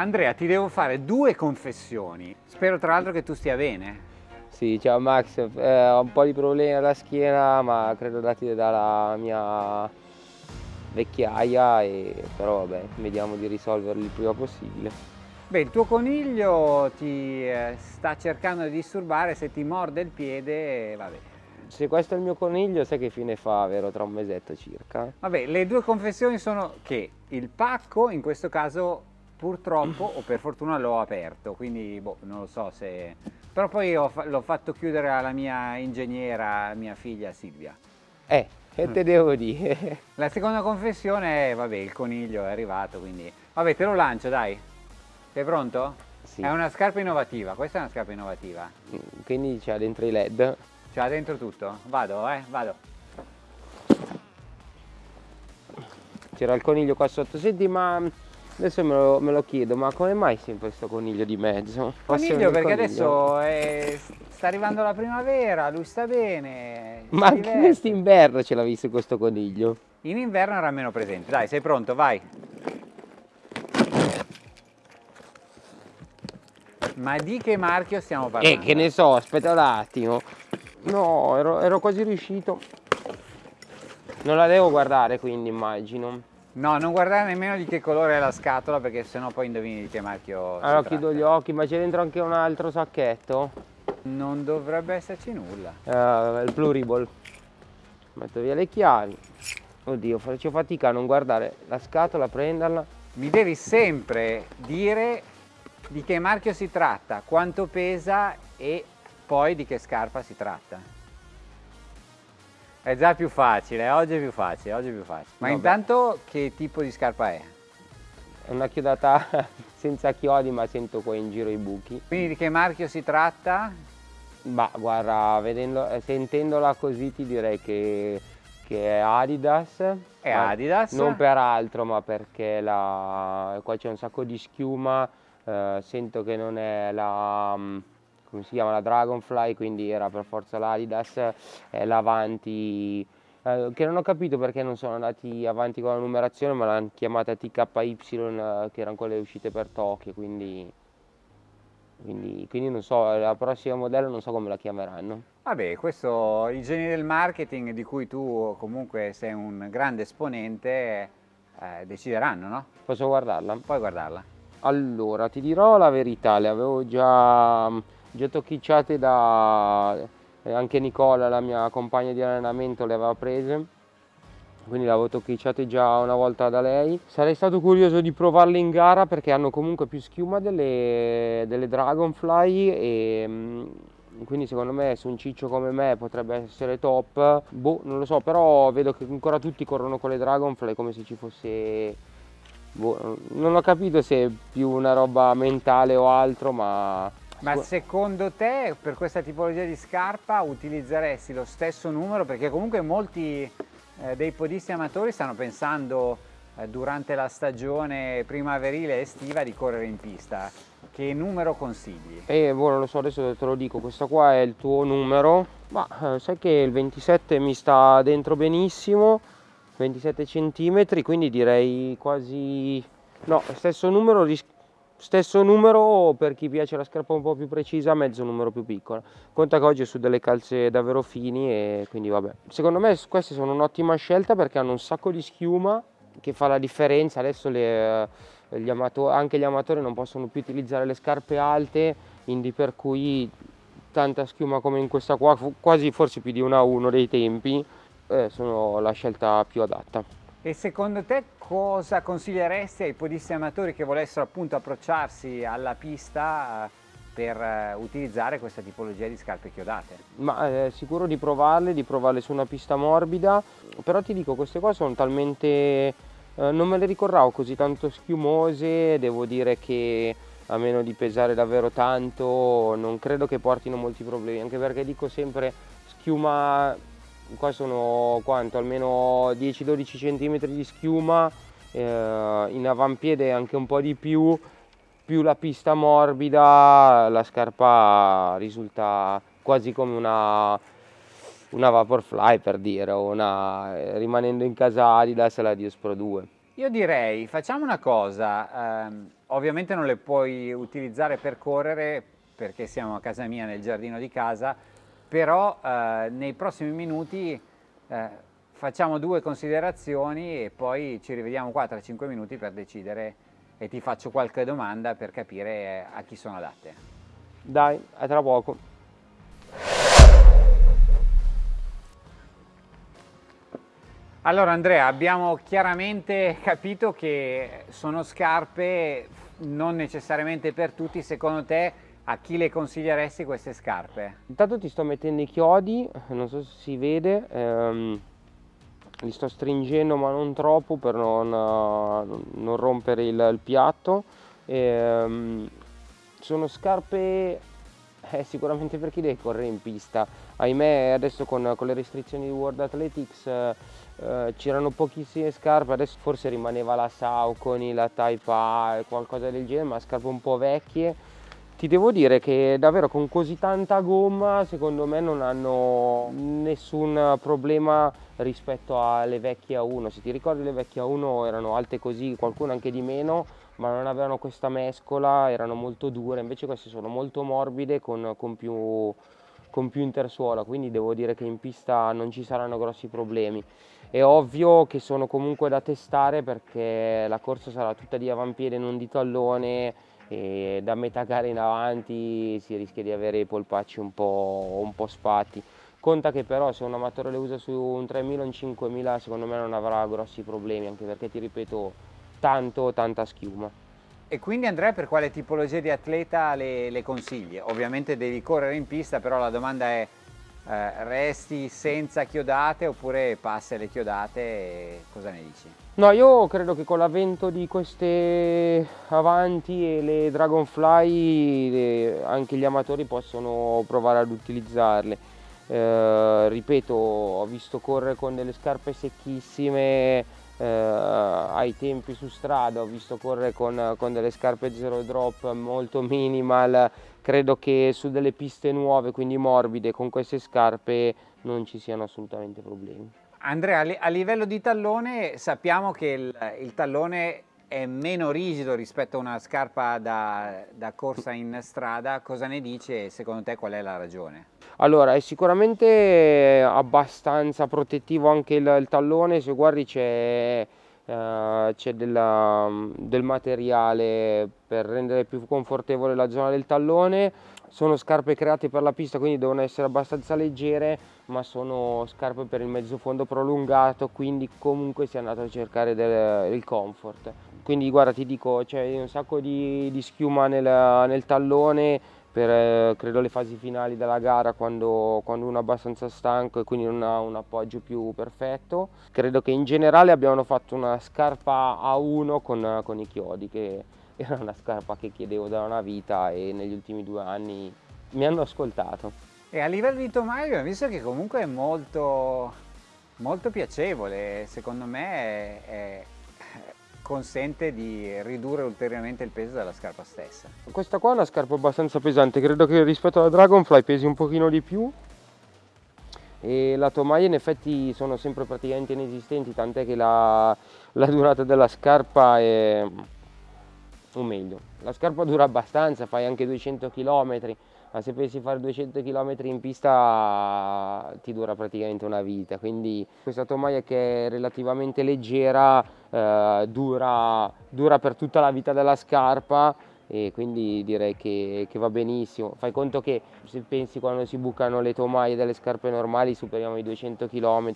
Andrea, ti devo fare due confessioni. Spero tra l'altro che tu stia bene. Sì, ciao Max, eh, ho un po' di problemi alla schiena, ma credo dati dalla mia vecchiaia, e, però vabbè, vediamo di risolverli il prima possibile. Beh, il tuo coniglio ti eh, sta cercando di disturbare, se ti morde il piede, vabbè. Se questo è il mio coniglio, sai che fine fa, vero? Tra un mesetto circa. Vabbè, le due confessioni sono che il pacco, in questo caso, purtroppo, o per fortuna l'ho aperto, quindi boh, non lo so se... Però poi l'ho fatto chiudere alla mia ingegnera, mia figlia Silvia. Eh, che te devo dire? La seconda confessione è, vabbè, il coniglio è arrivato, quindi... Vabbè, te lo lancio, dai. Sei pronto? Sì. È una scarpa innovativa, questa è una scarpa innovativa. Mm, quindi c'ha dentro i led? C'ha dentro tutto? Vado, eh, vado. C'era il coniglio qua sotto, senti ma adesso me lo, me lo, chiedo, ma come mai sempre questo coniglio di mezzo? Coniglio perché coniglio? adesso è, sta arrivando la primavera, lui sta bene. Ma anche quest'inverno ce l'ha visto questo coniglio? In inverno era meno presente, dai sei pronto, vai. Ma di che marchio stiamo parlando? Eh, che ne so, aspetta un attimo. No, ero, ero quasi riuscito. Non la devo guardare quindi immagino. No, non guardare nemmeno di che colore è la scatola perché sennò poi indovini di che marchio Allora chiudo gli occhi, ma c'è dentro anche un altro sacchetto? Non dovrebbe esserci nulla. Uh, il pluriball. Metto via le chiavi. Oddio, faccio fatica a non guardare la scatola, prenderla. Mi devi sempre dire di che marchio si tratta, quanto pesa e poi di che scarpa si tratta. È già più facile, oggi è più facile, oggi è più facile. Ma Vabbè. intanto che tipo di scarpa è? È una chiodata senza chiodi ma sento qua in giro i buchi. Quindi di che marchio si tratta? Ma guarda, vedendo, eh, sentendola così ti direi che, che è Adidas. È Adidas? Non per altro ma perché la, qua c'è un sacco di schiuma eh, sento che non è la, mm, come si chiama, la Dragonfly, quindi era per forza l'Adidas, è l'Avanti, eh, che non ho capito perché non sono andati avanti con la numerazione, ma l'hanno chiamata TKY, eh, che erano quelle uscite per Tokyo, quindi, quindi, quindi non so, la prossima modello non so come la chiameranno. Vabbè, questo, i geni del marketing di cui tu comunque sei un grande esponente, eh, decideranno, no? Posso guardarla? Puoi guardarla. Allora, ti dirò la verità, le avevo già, già tocchicciate da... Eh, anche Nicola, la mia compagna di allenamento, le aveva prese quindi le avevo tocchicciate già una volta da lei. Sarei stato curioso di provarle in gara perché hanno comunque più schiuma delle, delle Dragonfly e mm, quindi secondo me su un ciccio come me potrebbe essere top. Boh, non lo so, però vedo che ancora tutti corrono con le Dragonfly come se ci fosse boh, non ho capito se è più una roba mentale o altro, ma... Ma secondo te per questa tipologia di scarpa utilizzeresti lo stesso numero? Perché comunque molti eh, dei podisti amatori stanno pensando eh, durante la stagione primaverile e estiva di correre in pista. Che numero consigli? Eh, non lo so, adesso te lo dico, questo qua è il tuo numero, ma eh, sai che il 27 mi sta dentro benissimo, 27 cm quindi direi quasi no stesso numero stesso numero per chi piace la scarpa un po' più precisa mezzo numero più piccolo conta che oggi su delle calze davvero fini e quindi vabbè. Secondo me queste sono un'ottima scelta perché hanno un sacco di schiuma che fa la differenza. Adesso le, gli anche gli amatori non possono più utilizzare le scarpe alte quindi per cui tanta schiuma come in questa qua quasi forse più di una a uno dei tempi eh, sono la scelta più adatta. E secondo te cosa consiglieresti ai podisti amatori che volessero appunto approcciarsi alla pista eh, per eh, utilizzare questa tipologia di scarpe chiodate? Ma eh, sicuro di provarle, di provarle su una pista morbida, però ti dico queste qua sono talmente... Eh, non me le ricordavo così tanto schiumose, devo dire che a meno di pesare davvero tanto non credo che portino molti problemi, anche perché dico sempre schiuma qua sono quanto almeno 10-12 cm di schiuma eh, in avampiede anche un po' di più più la pista morbida la scarpa risulta quasi come una una Vaporfly per dire una rimanendo in casa Adidas la Dios Pro 2 Io direi, facciamo una cosa, ehm, ovviamente non le puoi utilizzare per correre perché siamo a casa mia nel giardino di casa, però eh, nei prossimi minuti eh, facciamo due considerazioni e poi ci rivediamo qua tra 5 minuti per decidere e ti faccio qualche domanda per capire eh, a chi sono adatte. Dai, a tra poco. Allora Andrea, abbiamo chiaramente capito che sono scarpe non necessariamente per tutti, secondo te a chi le consiglieresti queste scarpe? Intanto ti sto mettendo i chiodi, non so se si vede, ehm, li sto stringendo ma non troppo per non, non rompere il, il piatto. Ehm, sono scarpe eh, sicuramente per chi deve correre in pista. Ahimè adesso con, con le restrizioni di World Athletics eh, eh, c'erano pochissime scarpe, adesso forse rimaneva la Saucony, la Type A, qualcosa del genere, ma scarpe un po' vecchie ti devo dire che davvero con così tanta gomma secondo me non hanno nessun problema rispetto alle vecchie A1 se ti ricordi le vecchie A1 erano alte così qualcuno anche di meno ma non avevano questa mescola erano molto dure. Invece queste sono molto morbide con, con, più, con più intersuola. Quindi devo dire che in pista non ci saranno grossi problemi. È ovvio che sono comunque da testare perché la corsa sarà tutta di avampiede non di tallone e da metà gara in avanti si rischia di avere i polpacci un po', un po sfatti. Conta che però se un amatore le usa su un 3000 o un 5000 secondo me non avrà grossi problemi anche perché ti ripeto tanto tanta schiuma. E quindi Andrea per quale tipologia di atleta le, le consigli? Ovviamente devi correre in pista però la domanda è eh, resti senza chiodate oppure passi alle chiodate cosa ne dici? No, io credo che con l'avvento di queste avanti e le Dragonfly le, anche gli amatori possono provare ad utilizzarle. Eh, ripeto, ho visto correre con delle scarpe secchissime eh, ai tempi su strada, ho visto correre con, con delle scarpe zero drop molto minimal, credo che su delle piste nuove, quindi morbide, con queste scarpe non ci siano assolutamente problemi. Andrea, a livello di tallone sappiamo che il, il tallone è meno rigido rispetto a una scarpa da, da, corsa in strada, cosa ne dice e secondo te qual è la ragione? Allora, è sicuramente abbastanza protettivo anche il, il tallone, se guardi c'è uh, del materiale per rendere più confortevole la zona del tallone, sono scarpe create per la pista quindi devono essere abbastanza leggere ma sono scarpe per il mezzo fondo prolungato quindi comunque si è andato a cercare del, il comfort. Quindi guarda ti dico c'è un sacco di, di schiuma nel, nel, tallone per eh, credo le fasi finali della gara quando, quando, uno è abbastanza stanco e quindi non ha un appoggio più perfetto credo che in generale abbiano fatto una scarpa A1 con, con i chiodi che era una scarpa che chiedevo da una vita e negli ultimi due anni mi hanno ascoltato. E a livello di tomaio abbiamo visto che comunque è molto, molto piacevole, secondo me è, è, consente di ridurre ulteriormente il peso della scarpa stessa. Questa qua è una scarpa abbastanza pesante, credo che rispetto alla Dragonfly pesi un pochino di più e la tomaia in effetti sono sempre praticamente inesistenti, tant'è che la, la durata della scarpa è o meglio, la scarpa dura abbastanza, fai anche 200 km, ma se pensi fare 200 km in pista ti dura praticamente una vita, quindi questa tomaia che è relativamente leggera eh, dura, dura per tutta la vita della scarpa e quindi direi che, che, va benissimo. Fai conto che se pensi quando si bucano le tomaie delle scarpe normali superiamo i 200 km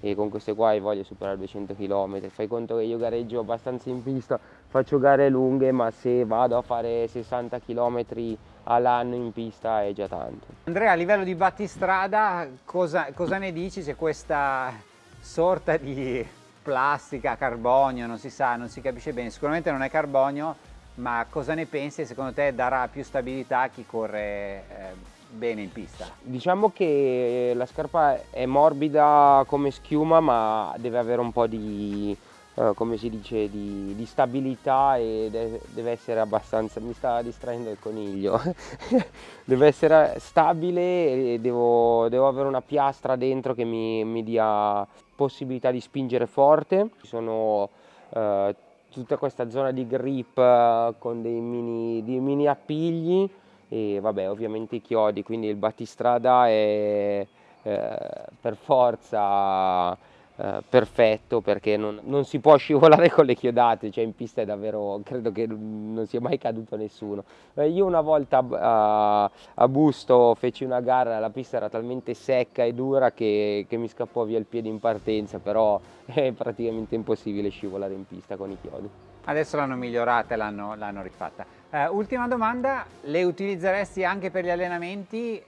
e con queste qua di superare 200 km. Fai conto che io gareggio abbastanza in pista, faccio gare lunghe ma se vado a fare 60 km all'anno in pista è già tanto. Andrea a livello di battistrada cosa, cosa ne dici se questa sorta di plastica, carbonio, non si sa, non si capisce bene, sicuramente non è carbonio ma cosa ne pensi? Secondo te darà più stabilità a chi corre eh, bene in pista? Diciamo che la scarpa è morbida come schiuma ma deve avere un po' di, eh, come si dice, di, di stabilità e de deve essere abbastanza, mi sta distraendo il coniglio, deve essere stabile e devo, devo, avere una piastra dentro che mi, mi dia possibilità di spingere forte. Ci sono eh, tutta questa zona di grip eh, con dei mini, dei mini appigli e vabbè ovviamente i chiodi, quindi il battistrada è eh, per forza eh, perfetto perché non, non, si può scivolare con le chiodate, cioè in pista è davvero, credo che non sia mai caduto nessuno. Eh, io una volta a, a, Busto feci una gara, la pista era talmente secca e dura che, che mi scappò via il piede in partenza, però è praticamente impossibile scivolare in pista con i chiodi. Adesso l'hanno migliorata e l'hanno rifatta. Uh, ultima domanda, le utilizzeresti anche per gli allenamenti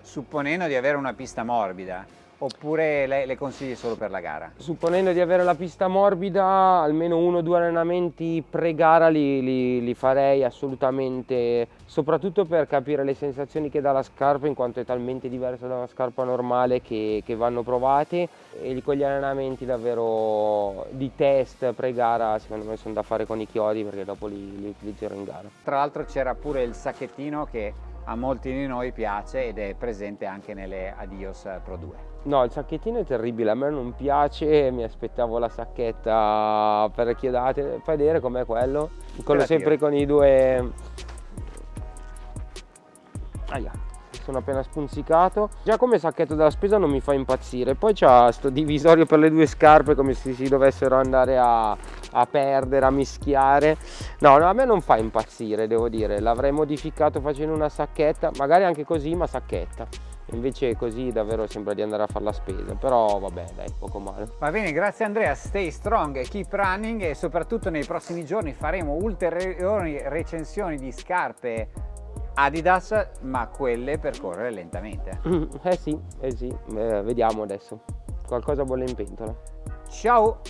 supponendo di avere una pista morbida? Oppure le, le, consigli solo per la gara? Supponendo di avere la pista morbida, almeno uno o due allenamenti pre-gara li, li, li, farei assolutamente, soprattutto per capire le sensazioni che dà la scarpa, in quanto è talmente diversa da una scarpa normale che, che vanno provate e con gli allenamenti davvero di test pre-gara secondo me sono da fare con i chiodi perché dopo li, li utilizzerò in gara. Tra l'altro c'era pure il sacchettino che a molti di noi piace ed è presente anche nelle Adios Pro 2. No, il sacchettino è terribile, a me non piace, mi aspettavo la sacchetta per le chiodate, fai vedere com'è quello? Quello sempre con i due... Aia, sono appena spunzicato. Già come sacchetto della spesa non mi fa impazzire, poi c'ha sto divisorio per le due scarpe come se si dovessero andare a, a perdere, a mischiare. No, no, a me non fa impazzire, devo dire, l'avrei modificato facendo una sacchetta, magari anche così, ma sacchetta invece così davvero sembra di andare a fare la spesa però vabbè dai poco male va bene grazie Andrea stay strong keep running e soprattutto nei prossimi giorni faremo ulteriori recensioni di scarpe Adidas ma quelle per correre lentamente. Eh sì eh sì eh, vediamo adesso. Qualcosa bolle in pentola. Ciao